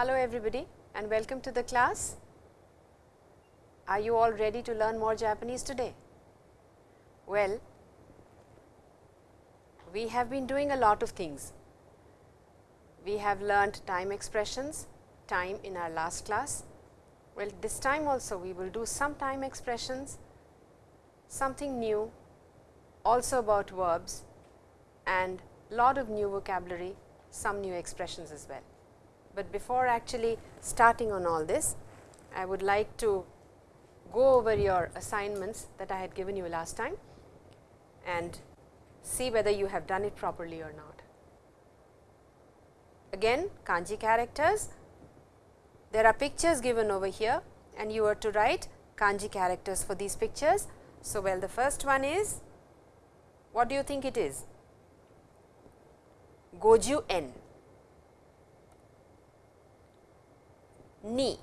Hello everybody and welcome to the class. Are you all ready to learn more Japanese today? Well, we have been doing a lot of things. We have learned time expressions, time in our last class. Well, this time also we will do some time expressions, something new, also about verbs and a lot of new vocabulary, some new expressions as well. But before actually starting on all this, I would like to go over your assignments that I had given you last time and see whether you have done it properly or not. Again kanji characters, there are pictures given over here and you are to write kanji characters for these pictures. So, well the first one is, what do you think it is? Goju Ni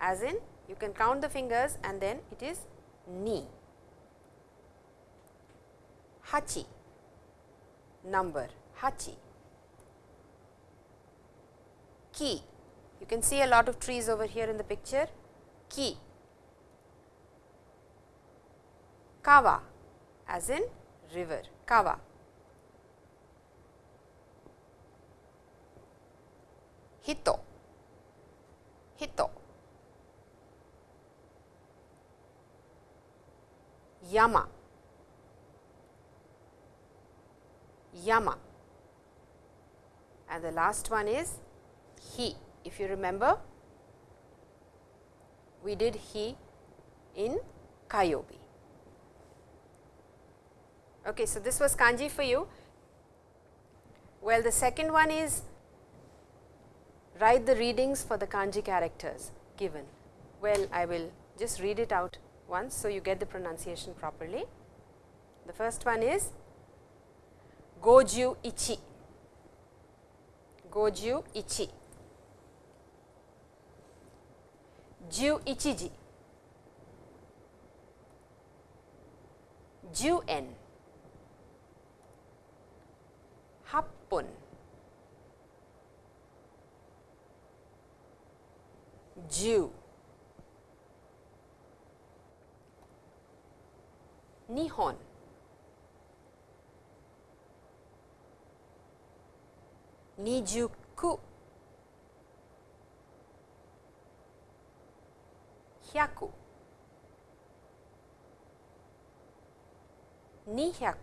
as in you can count the fingers and then it is ni. Hachi number hachi. Ki you can see a lot of trees over here in the picture ki. Kawa as in river kawa. Hito hito. Yama. Yama. And the last one is he. If you remember we did he in kayobi okay so this was kanji for you. Well the second one is write the readings for the kanji characters given. Well, I will just read it out once, so you get the pronunciation properly. The first one is Goju ichi, Goju ichi, Ju ichiji, Ju en, Happun. 10日本。二十九。百。二百。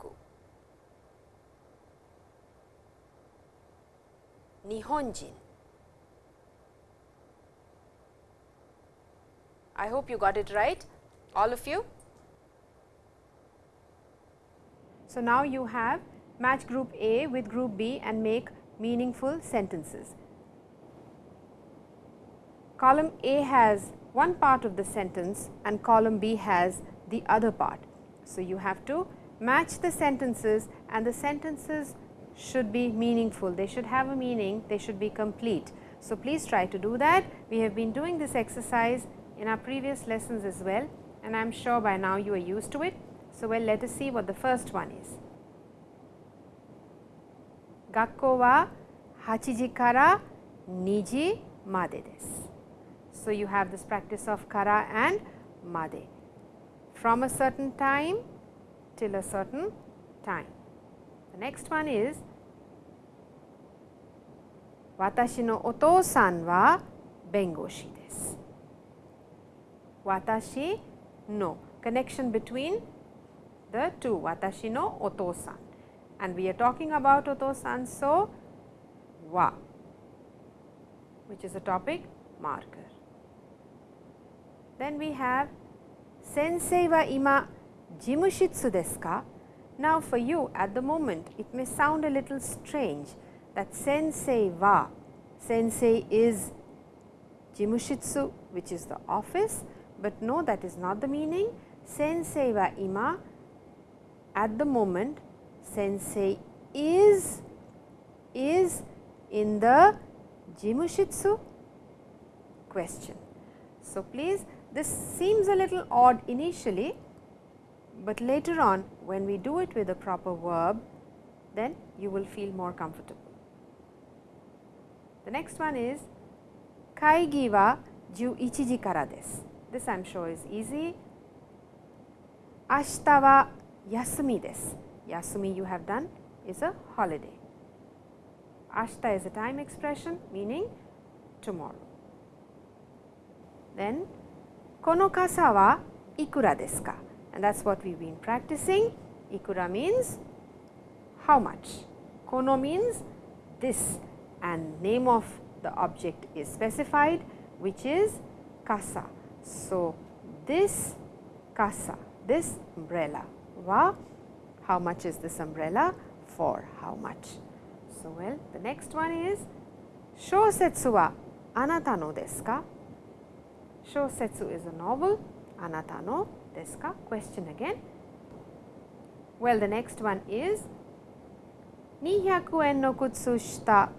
日本人。I hope you got it right, all of you. So, now you have match group A with group B and make meaningful sentences. Column A has one part of the sentence and column B has the other part. So, you have to match the sentences and the sentences should be meaningful, they should have a meaning, they should be complete. So, please try to do that. We have been doing this exercise in our previous lessons as well and I am sure by now you are used to it. So, well let us see what the first one is. Gakko wa hachiji kara niji made desu. So, you have this practice of kara and made from a certain time till a certain time. The next one is Watashi no wa bengoshi desu watashi no connection between the two watashi no otosan and we are talking about otosan so wa which is a topic marker. Then we have sensei wa ima jimushitsu desu ka? Now for you at the moment it may sound a little strange that sensei wa sensei is jimushitsu which is the office but no that is not the meaning. Sensei wa ima at the moment sensei is is in the jimushitsu question. So, please this seems a little odd initially, but later on when we do it with a proper verb then you will feel more comfortable. The next one is 会議は11時からです。 This I'm sure is easy. 明日は休みです。休み you have done is a holiday. 明日 is a time expression meaning tomorrow. Then この傘はいくらですか and that's what we've been practicing. Ikura means how much. Kono means this and name of the object is specified which is kasa. So, this kasa, this umbrella, wa, how much is this umbrella? For how much? So, well, the next one is, shosetsu wa anata no desu ka? Shosetsu is a novel, anata no desu ka? Question again. Well, the next one is, 200 en no kutsushita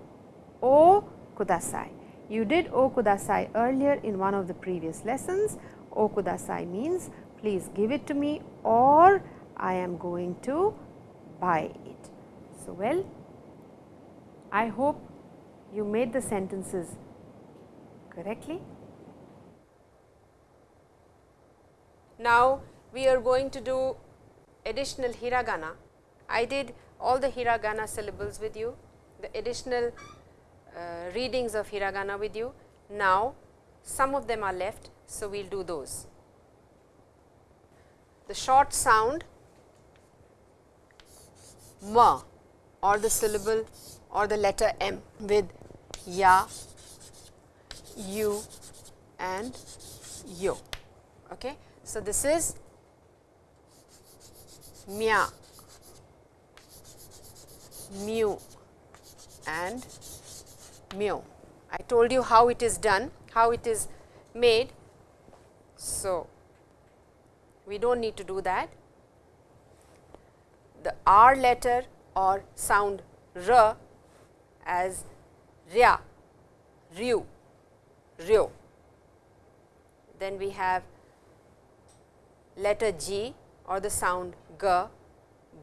o kudasai. You did okudasai earlier in one of the previous lessons. Okudasai means please give it to me or I am going to buy it. So, well I hope you made the sentences correctly. Now, we are going to do additional hiragana. I did all the hiragana syllables with you, the additional uh, readings of hiragana with you. Now, some of them are left, so we will do those. The short sound ma or the syllable or the letter m with ya, you and yo. Okay. So, this is mya, mu and mu. I told you how it is done, how it is made. So, we do not need to do that. The R letter or sound R as rya, ryu, ryo. Then we have letter G or the sound g,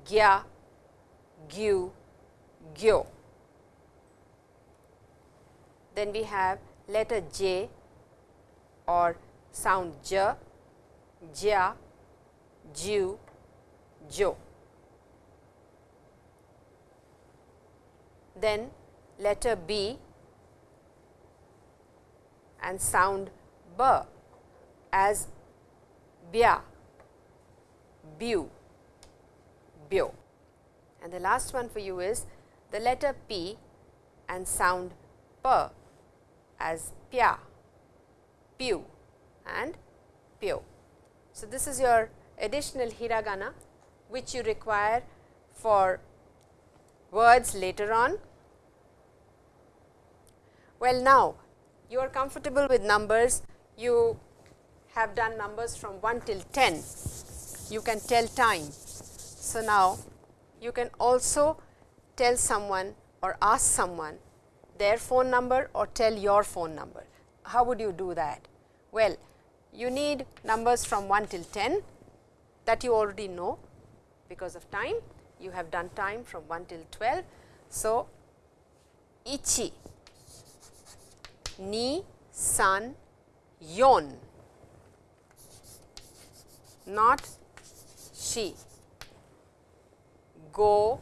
gya, gyu, gyo. Then we have letter J or sound J, Jia, Ju, Jo. Then letter B and sound B as Bia, Bu, Bio. And the last one for you is the letter P and sound P as pya, pyu and pyo. So, this is your additional hiragana which you require for words later on. Well, now you are comfortable with numbers, you have done numbers from 1 till 10, you can tell time. So, now you can also tell someone or ask someone their phone number or tell your phone number. How would you do that? Well, you need numbers from 1 till 10 that you already know because of time. You have done time from 1 till 12. So, ichi, ni, san, yon, not she, go,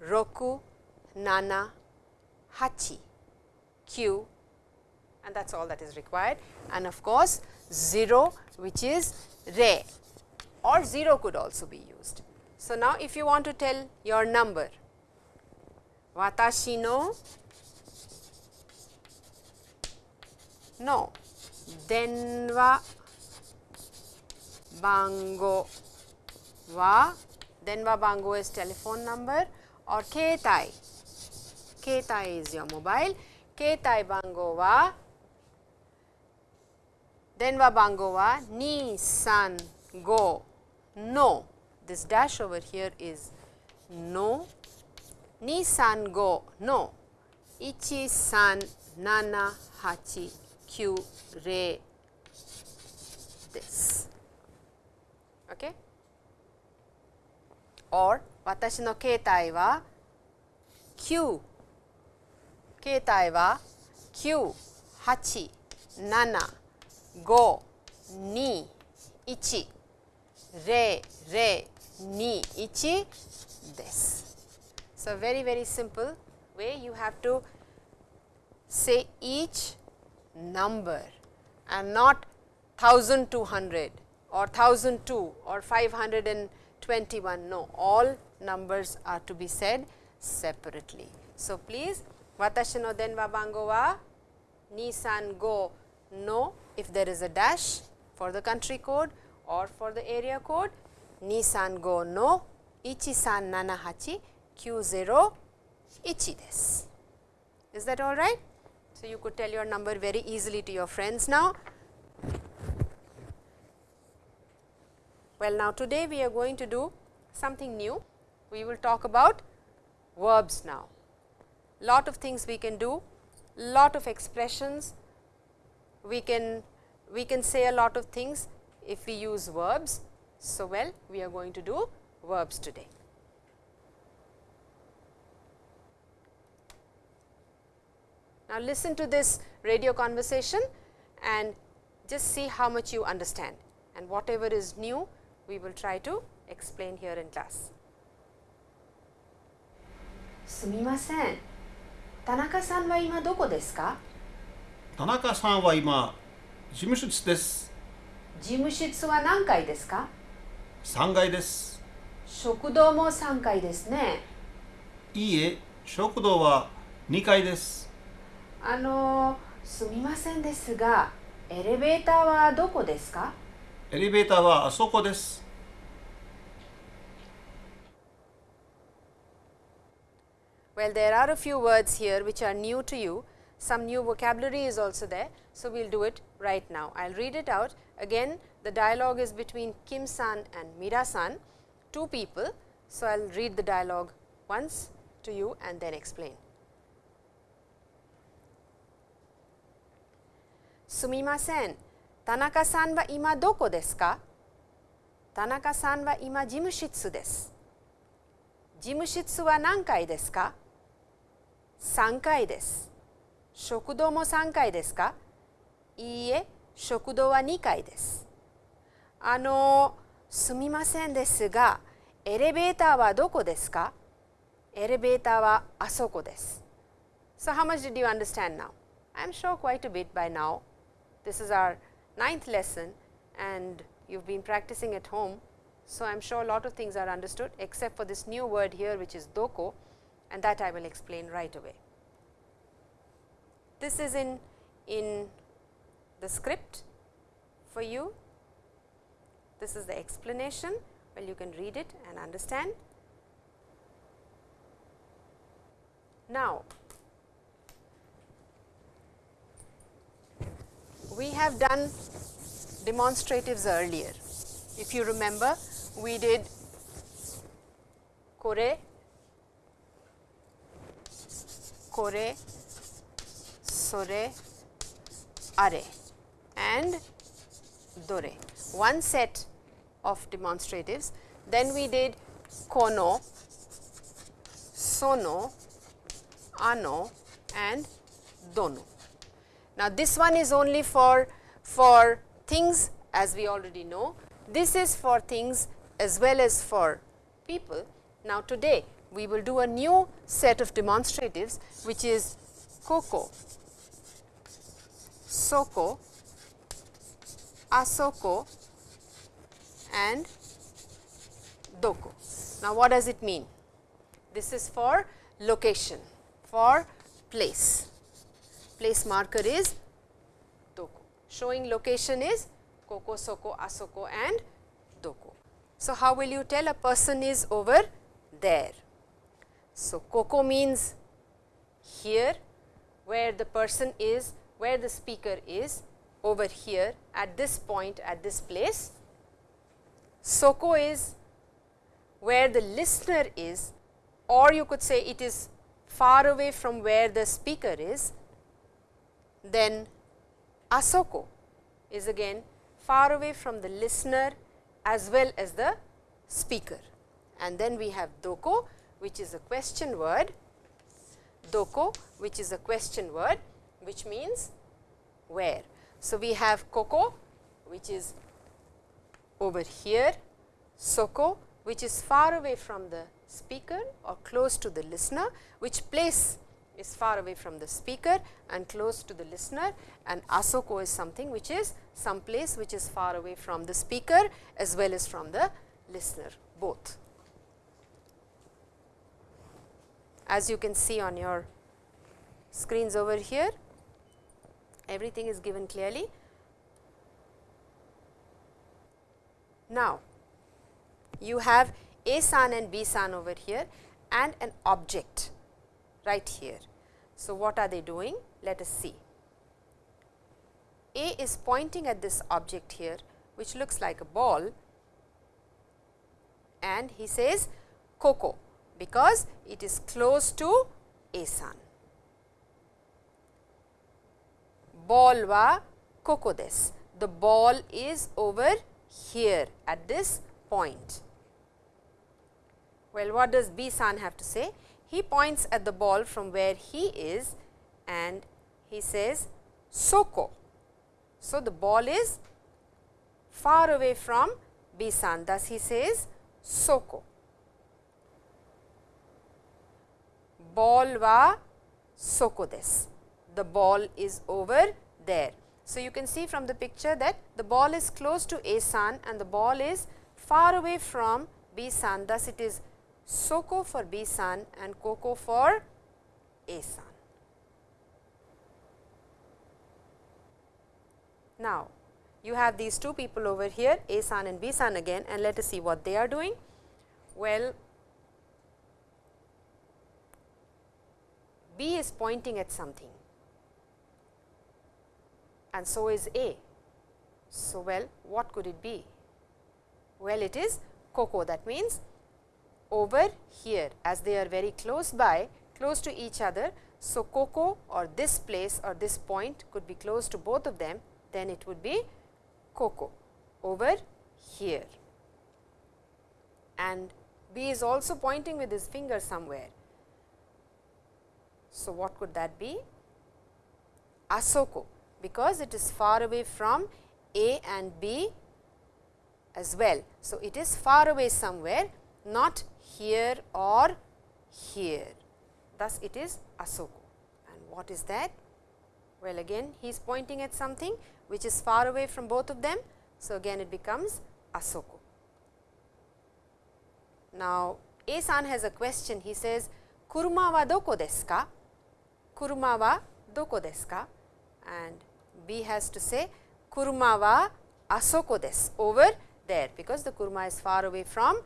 roku, nana, hachi, kyu and that is all that is required. And of course, 0 which is re or 0 could also be used. So, now if you want to tell your number, watashi no? No. Denwa bango wa? Denwa bango is telephone number or keitai Keitai is your mobile. Keitai bango wa denwa bango wa ni san go no. This dash over here is no. Ni san go no. Ichi san nana hachi kyu re this. Okay? Or watashi no keitai wa 9携帯は 9、8、7、5、2、1、0、0、2、1です。So, very very simple way you have to say each number and not 1200 or 1002 or 521 no all numbers are to be said separately. So, please watashi no denwa bango wa 235 no if there is a dash for the country code or for the area code ni san 235の137890 ichi desu. Is that all right? So, you could tell your number very easily to your friends now. Well, now today we are going to do something new. We will talk about verbs now Lot of things we can do, lot of expressions, we can we can say a lot of things if we use verbs. So, well we are going to do verbs today. Now, listen to this radio conversation and just see how much you understand and whatever is new we will try to explain here in class. すみません。 田中さんは今どこですか？田中さんは今事務室です。事務室は何階ですか？3階です。食堂も3階ですね。いいえ食堂は2階です。あのすみませんですがエレベーターはどこですか？エレベーターはあそこです Well, there are a few words here which are new to you, some new vocabulary is also there. So, we will do it right now. I will read it out again the dialogue is between Kim san and Mira san, two people. So, I will read the dialogue once to you and then explain. すみません。田中さんは今どこですか田中さんは今事務室です。事務室は何階ですか 3階です。食堂も3階ですかいいえ、食堂は2階です。あの、すみませんですが、エレベーターはどこですかエレベーターはあそこです。So how much did you understand now? I'm sure quite a bit by now. This is our ninth lesson and you've been practicing at home. So, I'm sure a lot of things are understood except for this new word here which is doko and that I will explain right away. This is in, in the script for you. This is the explanation, well you can read it and understand. Now, we have done demonstratives earlier. If you remember, we did kore, kore, sore, are and dore, one set of demonstratives. Then we did kono, sono, ano and dono. Now, this one is only for, for things as we already know. This is for things as well as for people. Now, today we will do a new set of demonstratives which is koko, soko, asoko and doko. Now, what does it mean? This is for location, for place place marker is doko. Showing location is koko, soko, asoko and doko. So, how will you tell a person is over there? So, koko means here where the person is, where the speaker is over here at this point at this place. Soko is where the listener is or you could say it is far away from where the speaker is then asoko is again far away from the listener as well as the speaker. And then we have doko which is a question word, doko which is a question word which means where. So, we have koko which is over here, soko which is far away from the speaker or close to the listener, which place is far away from the speaker and close to the listener and asoko is something which is some place which is far away from the speaker as well as from the listener both. As you can see on your screens over here, everything is given clearly. Now, you have A san and B san over here and an object right here. So, what are they doing? Let us see. A is pointing at this object here which looks like a ball and he says Koko because it is close to A san. Ball wa Koko des. The ball is over here at this point. Well, what does B san have to say? He points at the ball from where he is and he says Soko. So, the ball is far away from B san thus he says Soko. Ball wa Soko des. The ball is over there. So, you can see from the picture that the ball is close to A san and the ball is far away from B san thus it is Soko for B san and Koko for A san. Now, you have these two people over here A san and B san again and let us see what they are doing. Well, B is pointing at something and so is A. So, well what could it be? Well, it is koko that means over here as they are very close by close to each other. So, koko or this place or this point could be close to both of them then it would be koko over here and B is also pointing with his finger somewhere. So, what could that be? Asoko because it is far away from A and B as well. So, it is far away somewhere not here or here. Thus, it is Asoko. And what is that? Well, again he is pointing at something which is far away from both of them. So, again it becomes Asoko. Now, A san has a question. He says, Kuruma wa doko desu ka? Kuruma wa doko desu ka? And B has to say, Kuruma wa asoko desu, over there, because the kuruma is far away from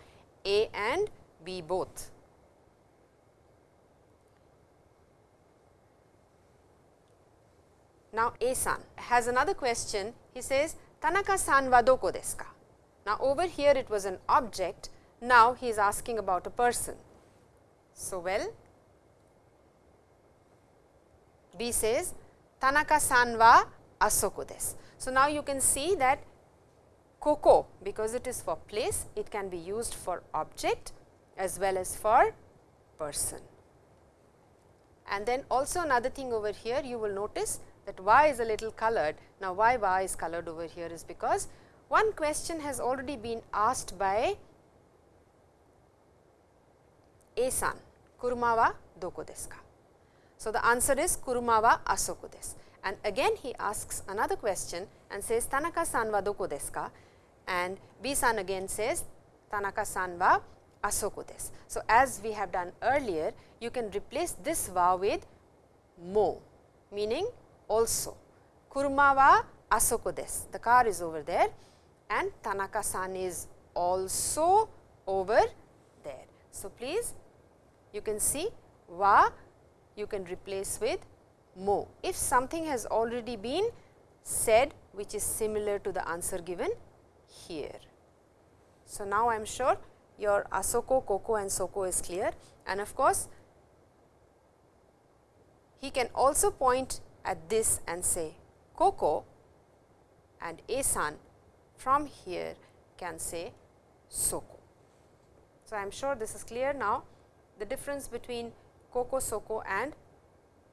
A and B both. Now, A-san has another question. He says, Tanaka-san wa doko desu ka? Now, over here it was an object. Now, he is asking about a person. So, well, B says, Tanaka-san wa asoko desu. So, now you can see that koko because it is for place, it can be used for object as well as for person. And then also another thing over here you will notice that y is a little colored. Now, why y is colored over here is because one question has already been asked by A san, kuruma wa doko desu ka? So, the answer is kuruma wa asoko desu. And again he asks another question and says Tanaka san wa doko desu ka? And B san again says Tanaka san wa asoko desu. So, as we have done earlier, you can replace this wa with mo, meaning also. Kuruma wa asoko desu, the car is over there and Tanaka san is also over there. So, please you can see wa you can replace with mo. If something has already been said which is similar to the answer given here. So, now I am sure your Asoko, Koko and Soko is clear and of course, he can also point at this and say Koko and A-san from here can say Soko. So, I am sure this is clear now the difference between Kokosoko and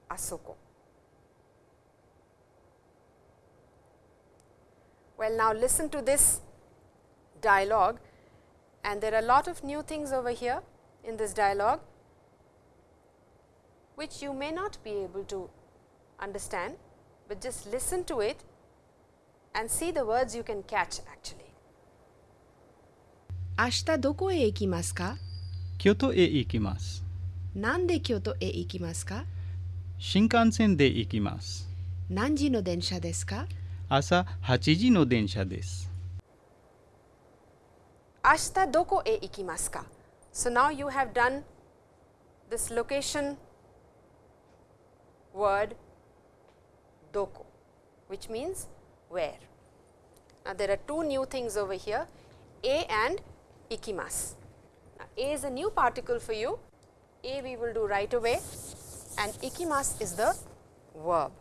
Asoko. Well, now listen to this dialogue and there are a lot of new things over here in this dialogue which you may not be able to understand, but just listen to it and see the words you can catch actually. 明日どこへ行きますか京都へ行きます。なんで京都へ行きますか新幹線で行きます。何時の電車ですか朝8時の電車です。明日どこへ行きますか So now you have done this location word doko which means where. Now there are two new things over here a and ikimasu. Now a is a new particle for you, a we will do right away and ikimas is the verb.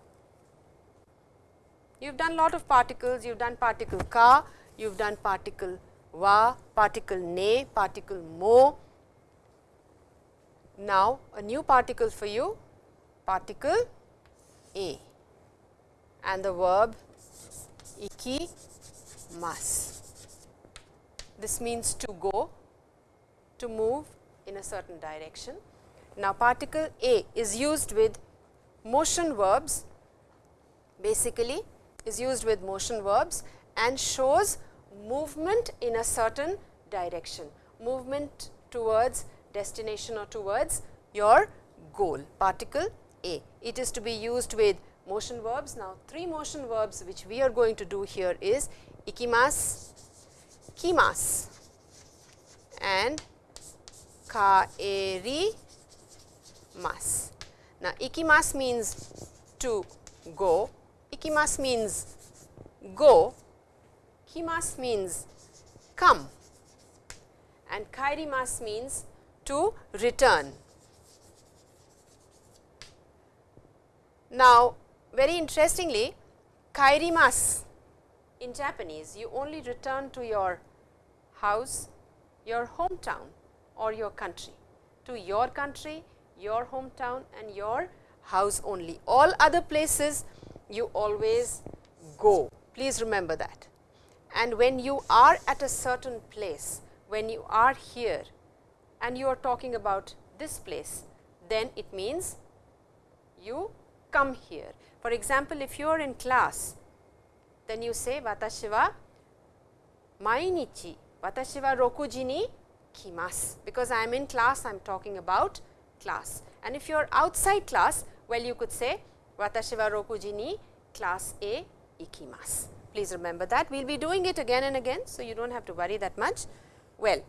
You have done lot of particles, you have done particle ka, you have done particle wa, particle ne, particle mo. Now, a new particle for you, particle a and the verb ikimas. This means to go, to move in a certain direction. Now, particle a is used with motion verbs basically is used with motion verbs and shows movement in a certain direction, movement towards destination or towards your goal, particle A. It is to be used with motion verbs. Now, three motion verbs which we are going to do here is ikimas, kimas and kaeri mas. Now, ikimas means to go, ikimas means go, kimas means come and kairimas means to return. Now, very interestingly, kairimas in Japanese, you only return to your house, your hometown or your country, to your country, your hometown and your house only. All other places you always go, please remember that. And when you are at a certain place, when you are here and you are talking about this place, then it means you come here. For example, if you are in class, then you say watashi wa mainichi, watashi wa roku ji ni kimasu, because I am in class, I am talking about class. And if you are outside class, well you could say watashi wa roku ji ni class A ikimasu. Please remember that. We will be doing it again and again, so you do not have to worry that much. Well,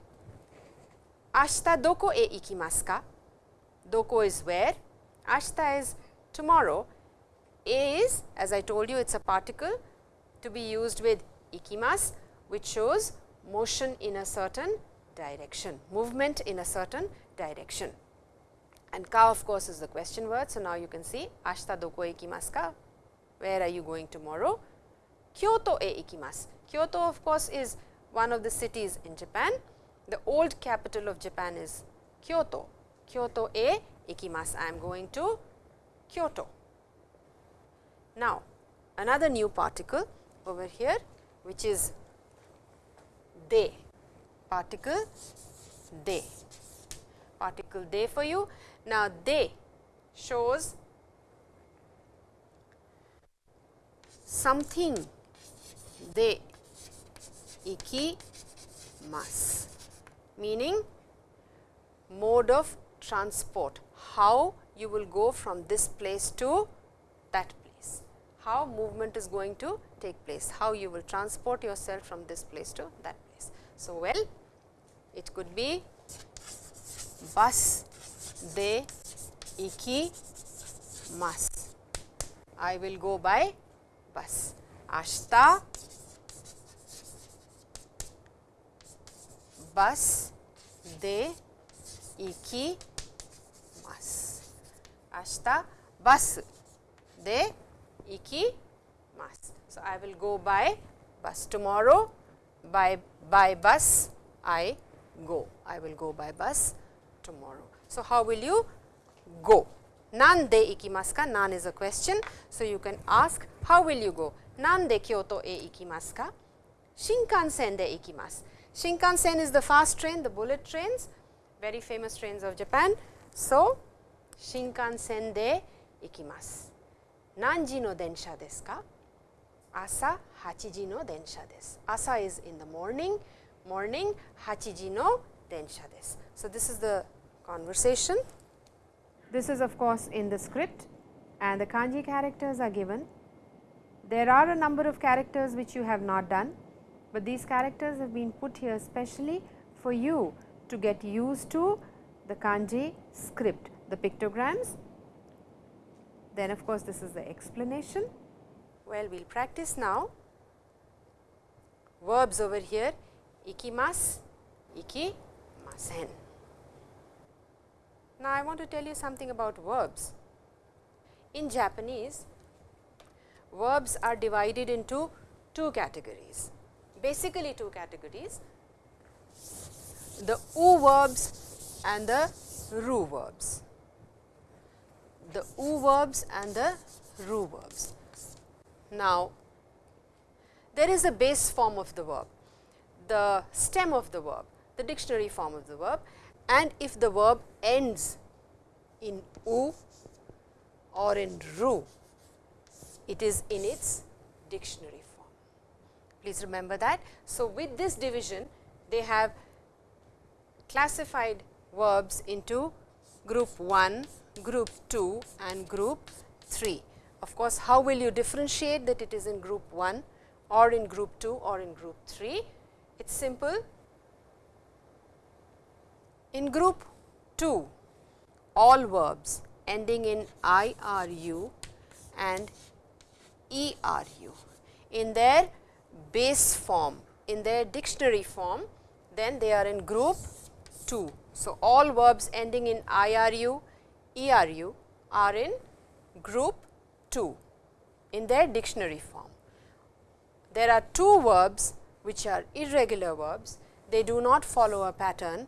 ashita doko e ikimasu ka? Doko is where, ashita is tomorrow, a is as I told you it is a particle to be used with ikimasu which shows motion in a certain direction, movement in a certain direction. And ka of course is the question word. So, now you can see ashita doko e ikimasu ka, where are you going tomorrow? Kyoto e ikimasu. Kyoto of course is one of the cities in Japan. The old capital of Japan is Kyoto. Kyoto e ikimasu. I am going to Kyoto. Now, another new particle over here which is de, particle de, particle de for you. Now, de shows something. De ikimasu, meaning mode of transport, how you will go from this place to that place, how movement is going to take place, how you will transport yourself from this place to that place. So, well it could be bus de ikimasu, I will go by bus, ashita bus de ikimasu, ashita bus de ikimasu. So, I will go by bus. Tomorrow by by bus I go, I will go by bus tomorrow. So, how will you go? Nan de ikimasu Nan is a question. So, you can ask how will you go? Nan de Kyoto e ikimasu Shinkansen de ikimasu. Shinkansen is the fast train, the bullet trains, very famous trains of Japan. So, Shinkansen de ikimasu. Nanji no densha desu ka? Asa hachiji no densha desu. Asa is in the morning, morning hachiji no densha desu. So, this is the conversation. This is of course in the script and the kanji characters are given. There are a number of characters which you have not done, but these characters have been put here specially for you to get used to the kanji script, the pictograms. Then of course, this is the explanation. Well, we will practice now verbs over here ikimasu, ikimasen. Now, I want to tell you something about verbs. In Japanese, verbs are divided into two categories, basically two categories, the u verbs and the ru verbs. The u verbs and the ru verbs. Now, there is a base form of the verb, the stem of the verb, the dictionary form of the verb and if the verb ends in u or in ru, it is in its dictionary form. Please remember that. So, with this division they have classified verbs into group 1, group 2 and group 3. Of course, how will you differentiate that it is in group 1 or in group 2 or in group 3? It is simple in group 2, all verbs ending in IRU and ERU in their base form, in their dictionary form, then they are in group 2. So, all verbs ending in IRU, ERU are in group 2 in their dictionary form. There are two verbs which are irregular verbs, they do not follow a pattern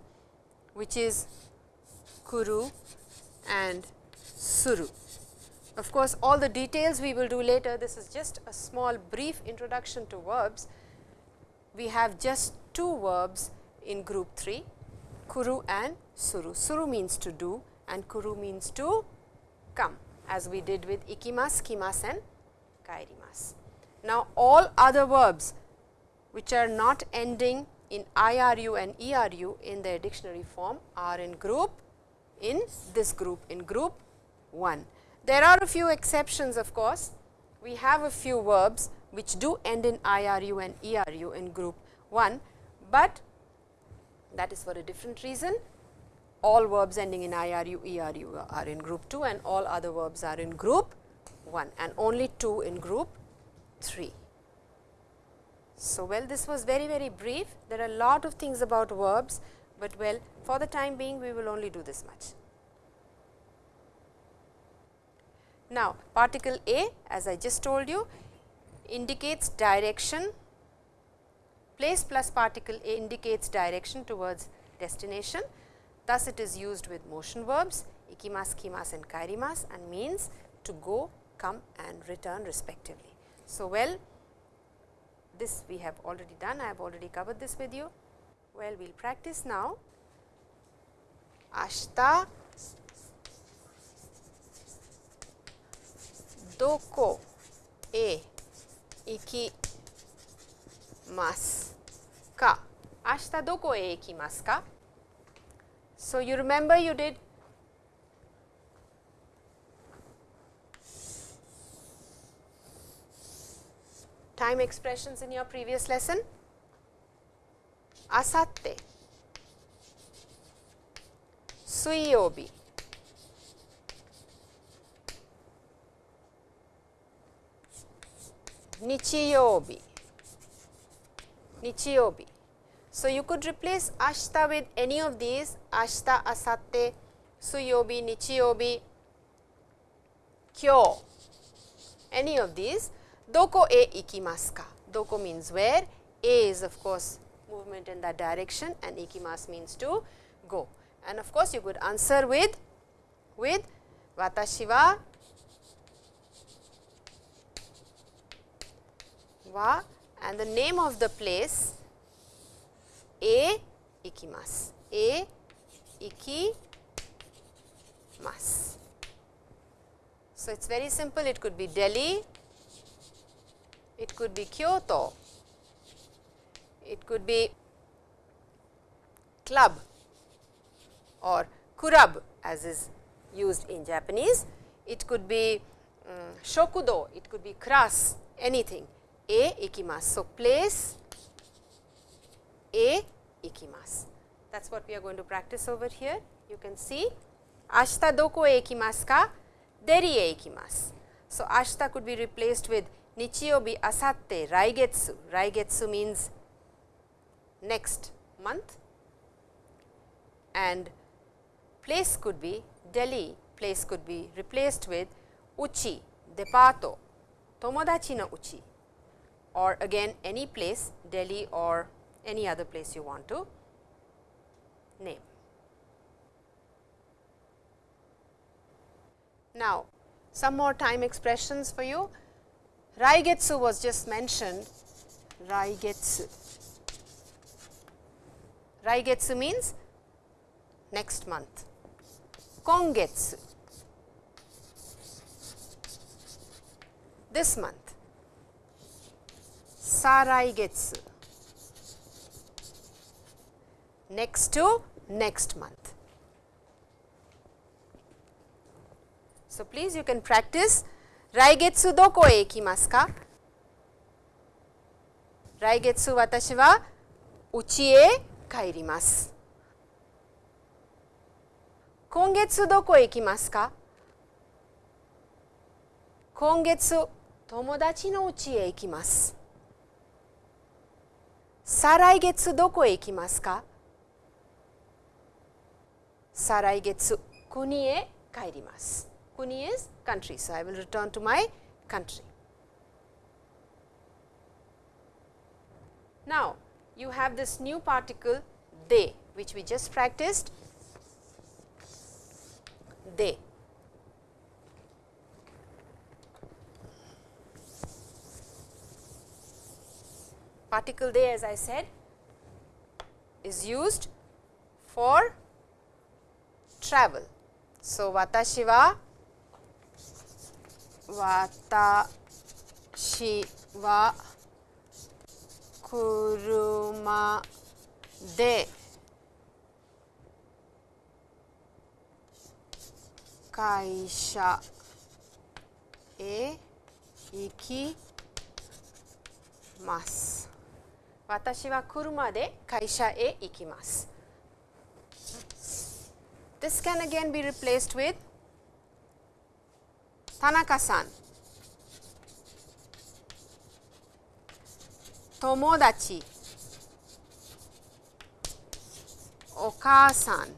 which is kuru and suru. Of course, all the details we will do later, this is just a small brief introduction to verbs. We have just two verbs in group 3, kuru and suru. Suru means to do and kuru means to come as we did with ikimas, kimas and kairimas. Now, all other verbs which are not ending in IRU and ERU in their dictionary form are in group in this group in group 1. There are a few exceptions of course, we have a few verbs which do end in IRU and ERU in group 1, but that is for a different reason. All verbs ending in IRU, ERU are in group 2 and all other verbs are in group 1 and only 2 in group 3. So, well this was very very brief, there are a lot of things about verbs, but well for the time being we will only do this much. Now, particle A as I just told you indicates direction, place plus particle A indicates direction towards destination. Thus, it is used with motion verbs ikimas, kimas and kairimas and means to go, come and return respectively. So, well this we have already done, I have already covered this with you. Well, we will practice now. Ashta doko e ikimasu ka? Ashta doko e ikimasu ka? So, you remember you did time expressions in your previous lesson? Asatte, Suiyobi, Nichiyobi, Nichiyobi. So, you could replace ashta with any of these. Ashta, asatte, suyobi, nichiyobi, kyo, any of these Doko e ikimasu ka? Doko means where, a is of course movement in that direction and ikimasu means to go. And of course, you could answer with, with watashi wa wa and the name of the place A ikimasu. A ikimasu. So, it is very simple it could be Delhi, it could be Kyoto, it could be club or kurab as is used in Japanese. It could be um, shokudo, it could be class, anything. A ikimasu. So, place A ikimasu. That is what we are going to practice over here. You can see ashita doko e ikimasu ka? Deri e ikimasu. So, ashita could be replaced with nichiyobi, asatte, raigetsu. Raigetsu means next month and place could be Delhi, place could be replaced with uchi, depato, tomodachi no uchi or again any place Delhi or any other place you want to name. Now, some more time expressions for you. Raigetsu was just mentioned, Raigetsu. Raigetsu means next month. Kongetsu, this month. Saraigetsu, next to next month. So, please you can practice 来月どこへ行きますか？来月私は家へ帰ります。今月どこへ行きますか？今月友達の家へ行きます。再来月どこへ行きますか？再来月国へ帰ります。国へ帰ります。Country so I will return to my country now you have this new particle de which we just practiced de. Particle de as I said is used for travel. So, watashi wa watashi wa kuruma de 会社へ行きます。私は車で会社へ行きます。This can again be replaced with Tanaka-san. Tomodachi. Oka-san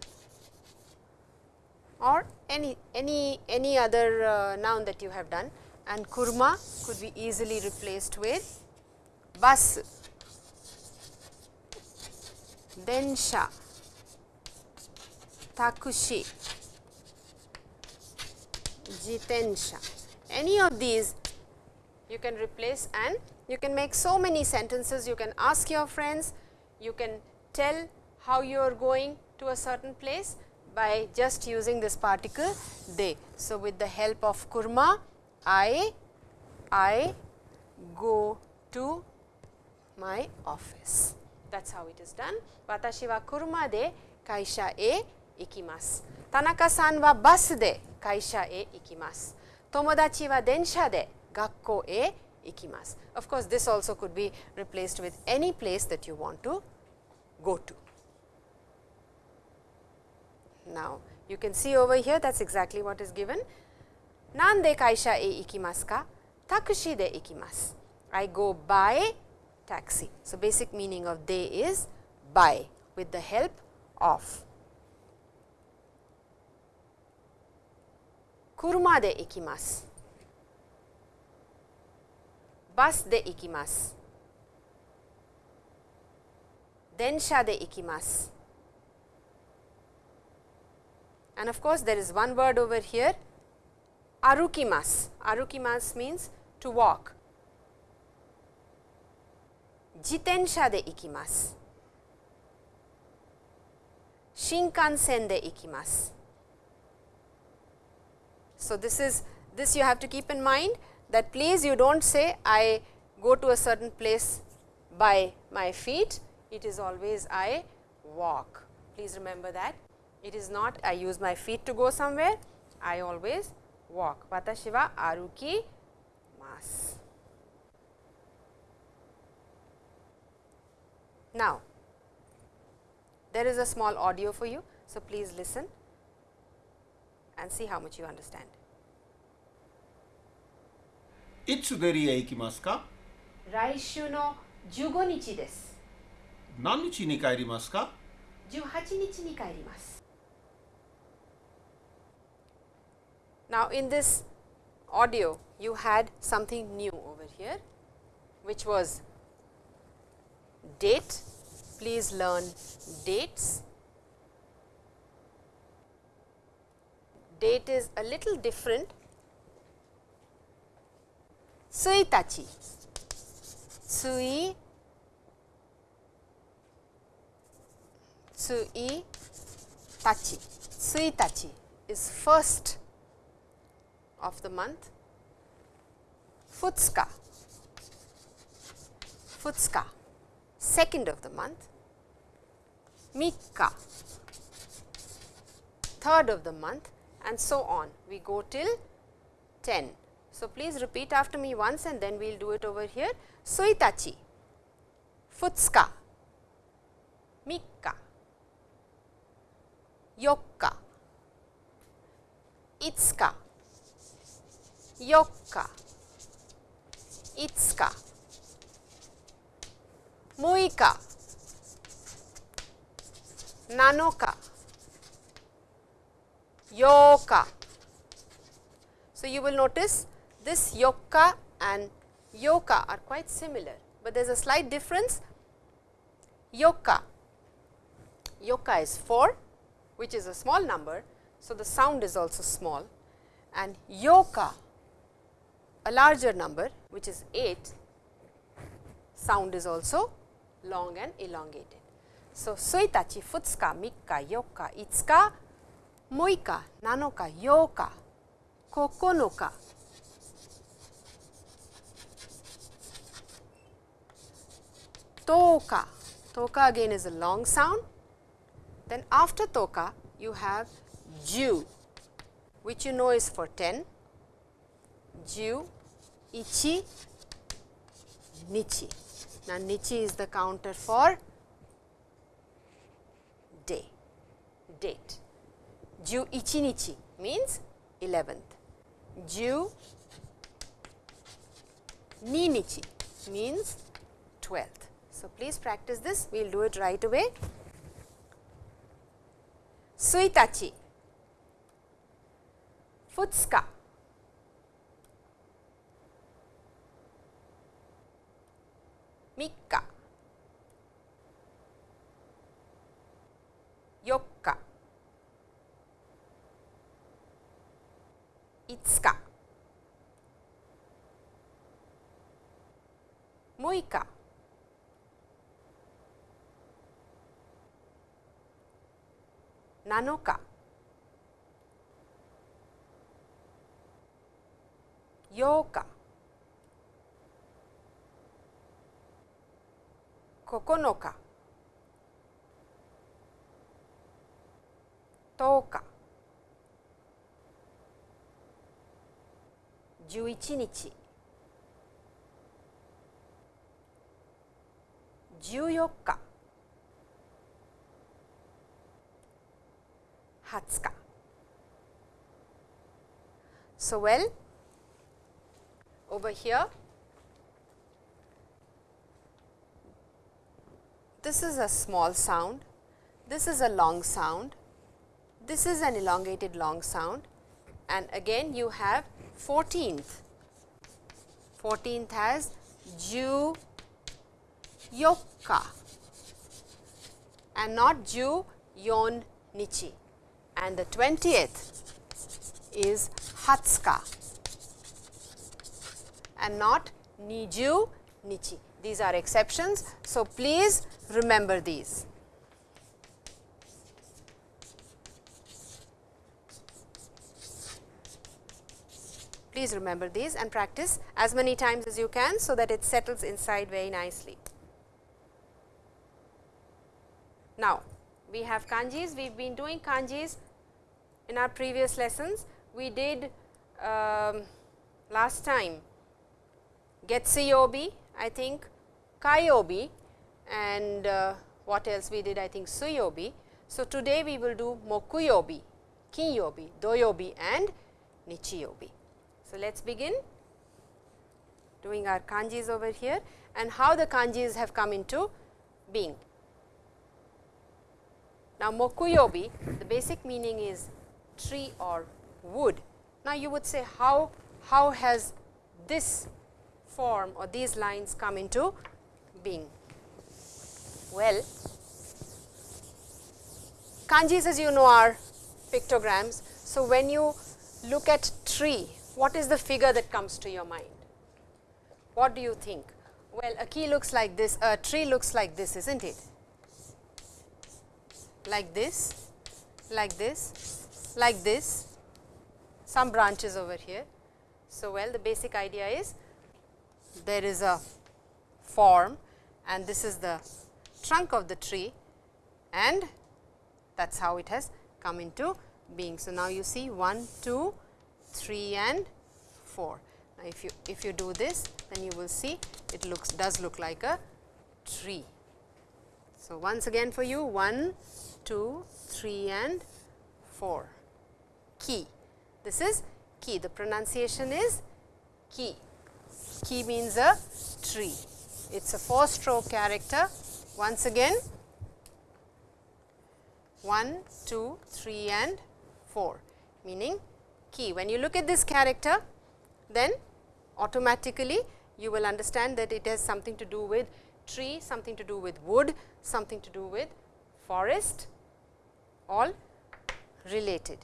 or any, any, any other uh, noun that you have done and kuruma could be easily replaced with bus, densha, takushi jitensha. Any of these you can replace and you can make so many sentences. You can ask your friends, you can tell how you are going to a certain place by just using this particle de. So, with the help of kuruma, I, I go to my office. That is how it is done. Watashi wa kuruma de kaisha e ikimasu. Tanaka-san wa bus de kaisha e. Tomodachi wa densha de gakko e ikimasu. Of course, this also could be replaced with any place that you want to go to. Now, you can see over here that is exactly what is given. Nande kaisha e ka? Takushi de ikimasu. I go by taxi. So, basic meaning of de is by with the help of. Kuruma de ikimasu. Bus de ikimasu. Densha de ikimasu. And of course, there is one word over here means to walk. So, this is this you have to keep in mind that please you do not say I go to a certain place by my feet, it is always I walk. Please remember that. It is not I use my feet to go somewhere, I always walk. Watashi wa aruki masu. Now, there is a small audio for you. So, please listen and see how much you understand. いつデリへ行きますか来週の15日です。何日に帰りますか18日に帰ります。Now, in this audio, you had something new over here, which was date. Please learn dates. Date is a little different. Suitachi. Sui Tsui tachi. Tsui tachi is first of the month. Futsuka. Futsuka, second of the month. Mikka, third of the month and so on. We go till 10. So, please repeat after me once and then we will do it over here. Suitachi, Futsuka, Mikka, Yokka, Itsuka, Yokka, Itsuka, Muika, Nanoka, Yoka. So, you will notice this Yokka and Yoka are quite similar, but there is a slight difference. Yoka, Yoka is 4 which is a small number. So, the sound is also small and Yoka a larger number which is 8 sound is also long and elongated. So, suitachi, futsuka, mikka, yokka, itsuka, muika, nanoka, yoka, kokonoka. Toka, toka again is a long sound. Then after toka you have ju which you know is for 10, ju, ichi, nichi. Now, nichi is the counter for day, date. Ju ichi nichi means 11th. Ju ni nichi means 12th. So, please practice this, we will do it right away. Suitachi, Futsuka, Mikka, Yokka, Itsuka, Muika, Nanoka, Yoka, Kokonoka, Toka, 11日、14日、20日。So, well, over here, this is a small sound, this is a long sound, this is an elongated long sound and again you have 14th. 14th has ju yokka and not ju yon nichi and the 20th is hatsuka and not niju nichi. these are exceptions. So, please remember these. Please remember these and practice as many times as you can, so that it settles inside very nicely. Now, we have kanjis, we have been doing kanjis in our previous lessons. We did um, last time Getsuyobi, I think Kayobi and uh, what else we did I think Suyobi. So, today we will do Mokuyobi, Kinyobi, Doyobi and Nichiyobi. So, let us begin doing our kanjis over here and how the kanjis have come into being. Now, mokuyobi the basic meaning is tree or wood. Now, you would say how, how has this form or these lines come into being? Well, kanjis as you know are pictograms. So, when you look at tree, what is the figure that comes to your mind? What do you think? Well, a ki looks like this, a tree looks like this, is not it? Like this, like this, like this, some branches over here. So, well the basic idea is there is a form and this is the trunk of the tree and that is how it has come into being. So, now you see 1, 2, 3 and 4. Now, if you if you do this then you will see it looks does look like a tree. So, once again for you 1, 2, 3 and 4 ki. This is ki the pronunciation is ki. Ki means a tree. It is a 4 stroke character once again 1, 2, 3 and 4 meaning ki. When you look at this character then automatically you will understand that it has something to do with tree, something to do with wood, something to do with forest all related.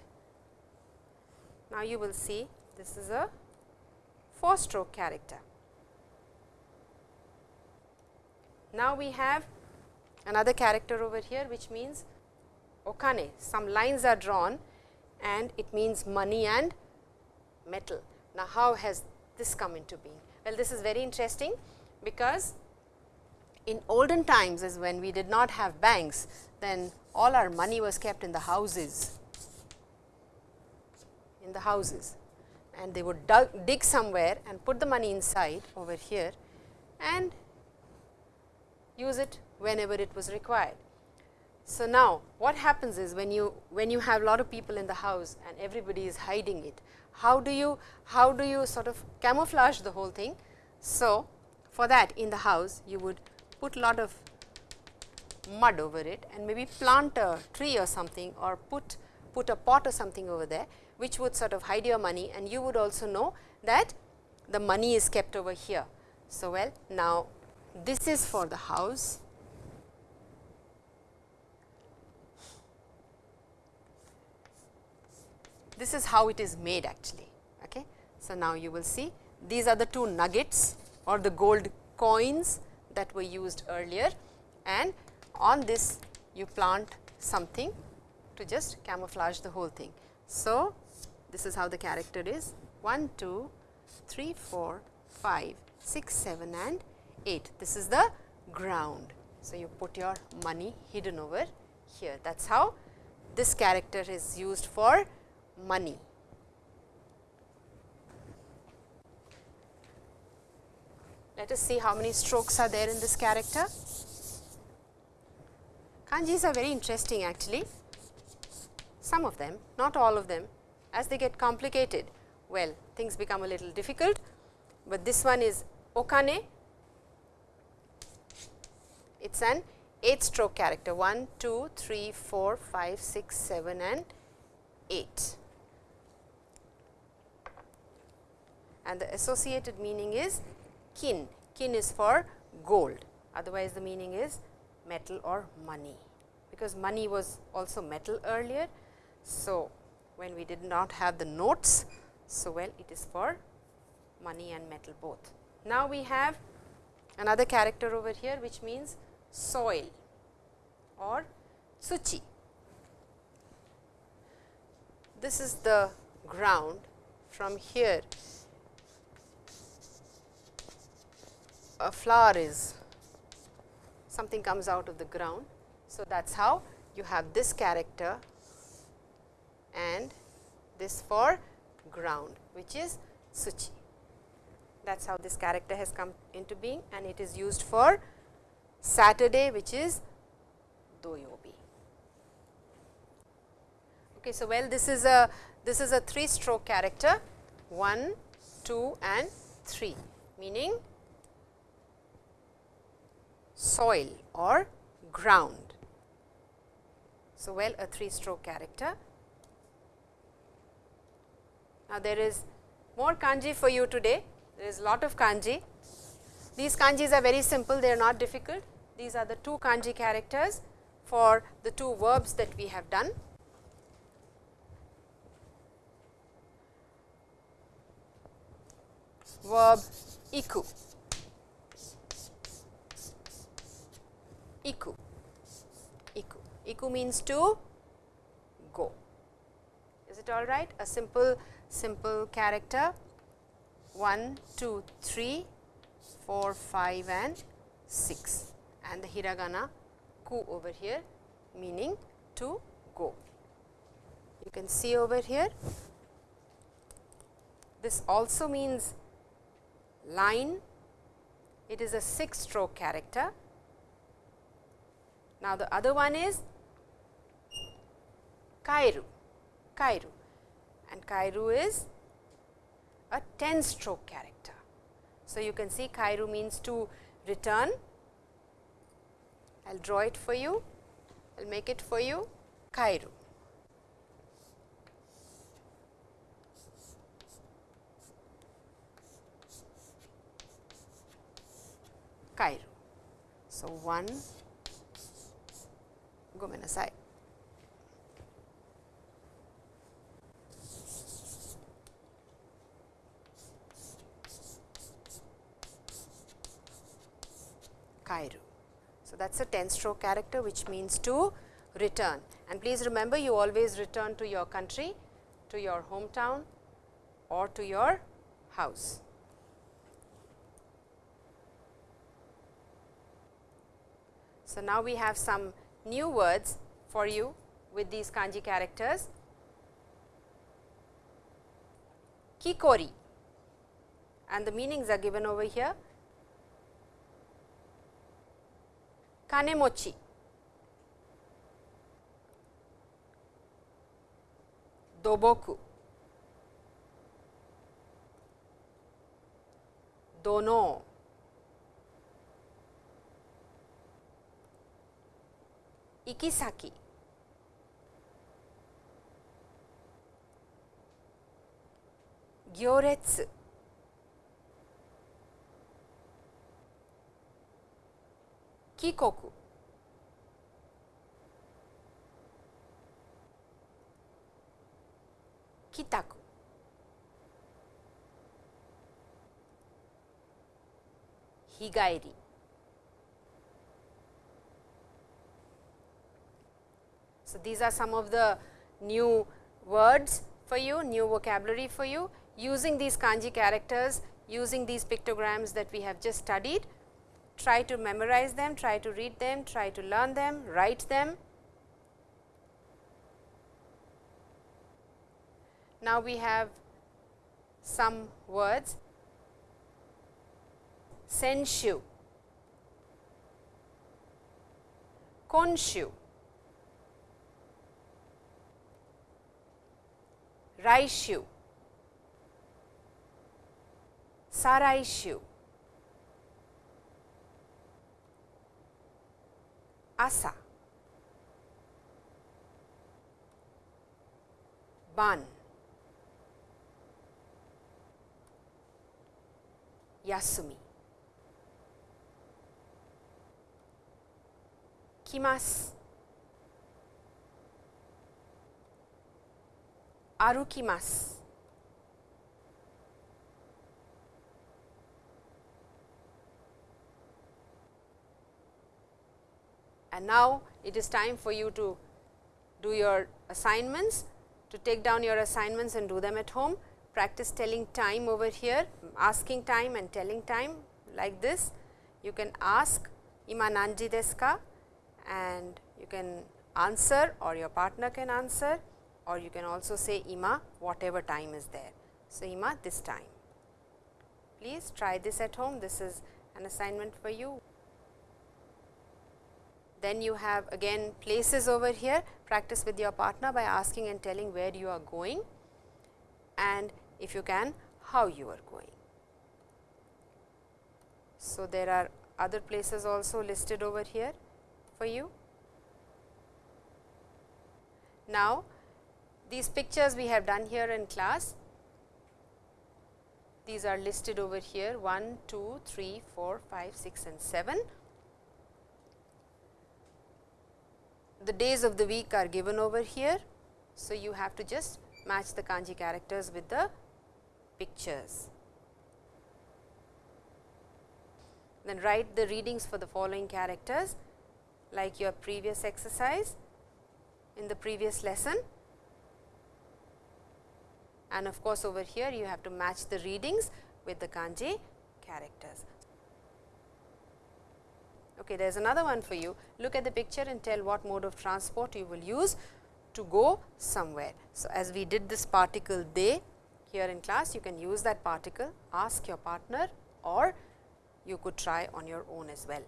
Now, you will see this is a 4 stroke character. Now, we have another character over here which means okane, some lines are drawn and it means money and metal. Now, how has this come into being? Well, this is very interesting because in olden times is when we did not have banks, then all our money was kept in the houses, in the houses and they would dug, dig somewhere and put the money inside over here and use it whenever it was required. So, now what happens is when you when you have a lot of people in the house and everybody is hiding it, how do you how do you sort of camouflage the whole thing? So, for that in the house you would put lot of mud over it and maybe plant a tree or something or put put a pot or something over there which would sort of hide your money and you would also know that the money is kept over here. So, well now this is for the house this is how it is made actually. Okay. So, now you will see these are the two nuggets or the gold coins that were used earlier and on this you plant something to just camouflage the whole thing. So, this is how the character is 1, 2, 3, 4, 5, 6, 7 and 8. This is the ground. So, you put your money hidden over here that is how this character is used for money. Let us see how many strokes are there in this character. Kanjis are very interesting actually, some of them, not all of them. As they get complicated, well things become a little difficult, but this one is okane. It is an 8 stroke character 1, 2, 3, 4, 5, 6, 7 and 8. and the associated meaning is kin. Kin is for gold, otherwise the meaning is metal or money, because money was also metal earlier. So, when we did not have the notes, so well it is for money and metal both. Now, we have another character over here which means soil or tsuchi. This is the ground from here a flower is something comes out of the ground. So, that is how you have this character and this for ground which is tsuchi. That is how this character has come into being and it is used for Saturday which is doyobi. Okay, so, well this is a this is a 3 stroke character 1, 2 and 3 meaning soil or ground. So, well a 3 stroke character. Now, there is more kanji for you today, there is a lot of kanji. These kanjis are very simple, they are not difficult. These are the two kanji characters for the two verbs that we have done. Verb iku. Iku. Iku. Iku means to go. Is it all right? A simple, simple character. 1, 2, 3, 4, 5 and 6 and the hiragana ku over here meaning to go. You can see over here. This also means line, it is a 6 stroke character. Now, the other one is kairu, kairu and kairu is a 10 stroke character. So, you can see kairu means to return. I will draw it for you, I will make it for you kairu. Kairu. So, 1 go aside. So, that is a 10 stroke character which means to return and please remember you always return to your country, to your hometown or to your house. So, now we have some new words for you with these kanji characters. Kikori and the meanings are given over here. 金持ち。土木。土の。行き先。行列。Kikoku, kitaku, higaeri. So, these are some of the new words for you, new vocabulary for you using these kanji characters, using these pictograms that we have just studied. Try to memorize them, try to read them, try to learn them, write them. Now, we have some words. Senshu, konshu, Raishu, Saraishu, 朝。晩。休み。来ます。歩きます。And now, it is time for you to do your assignments, to take down your assignments and do them at home. Practice telling time over here, asking time and telling time like this. You can ask ima nanji desu ka and you can answer or your partner can answer or you can also say ima whatever time is there. So, ima this time. Please try this at home, this is an assignment for you. Then you have again places over here, practice with your partner by asking and telling where you are going and if you can how you are going. So, there are other places also listed over here for you. Now, these pictures we have done here in class, these are listed over here 1, 2, 3, 4, 5, 6 and 7. The days of the week are given over here. So, you have to just match the kanji characters with the pictures. Then write the readings for the following characters like your previous exercise in the previous lesson and of course, over here you have to match the readings with the kanji characters. Okay, there is another one for you. Look at the picture and tell what mode of transport you will use to go somewhere. So, as we did this particle de here in class, you can use that particle, ask your partner or you could try on your own as well.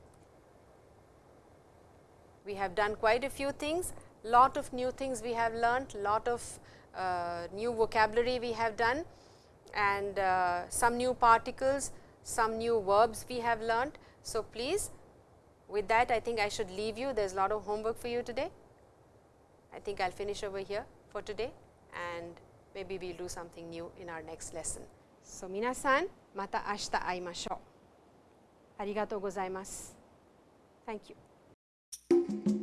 We have done quite a few things, lot of new things we have learnt, lot of uh, new vocabulary we have done and uh, some new particles, some new verbs we have learnt. So, please with that, I think I should leave you. There is a lot of homework for you today. I think I will finish over here for today and maybe we will do something new in our next lesson. So, minasan, mata ashita aimashou. Arigatou gozaimasu. Thank you.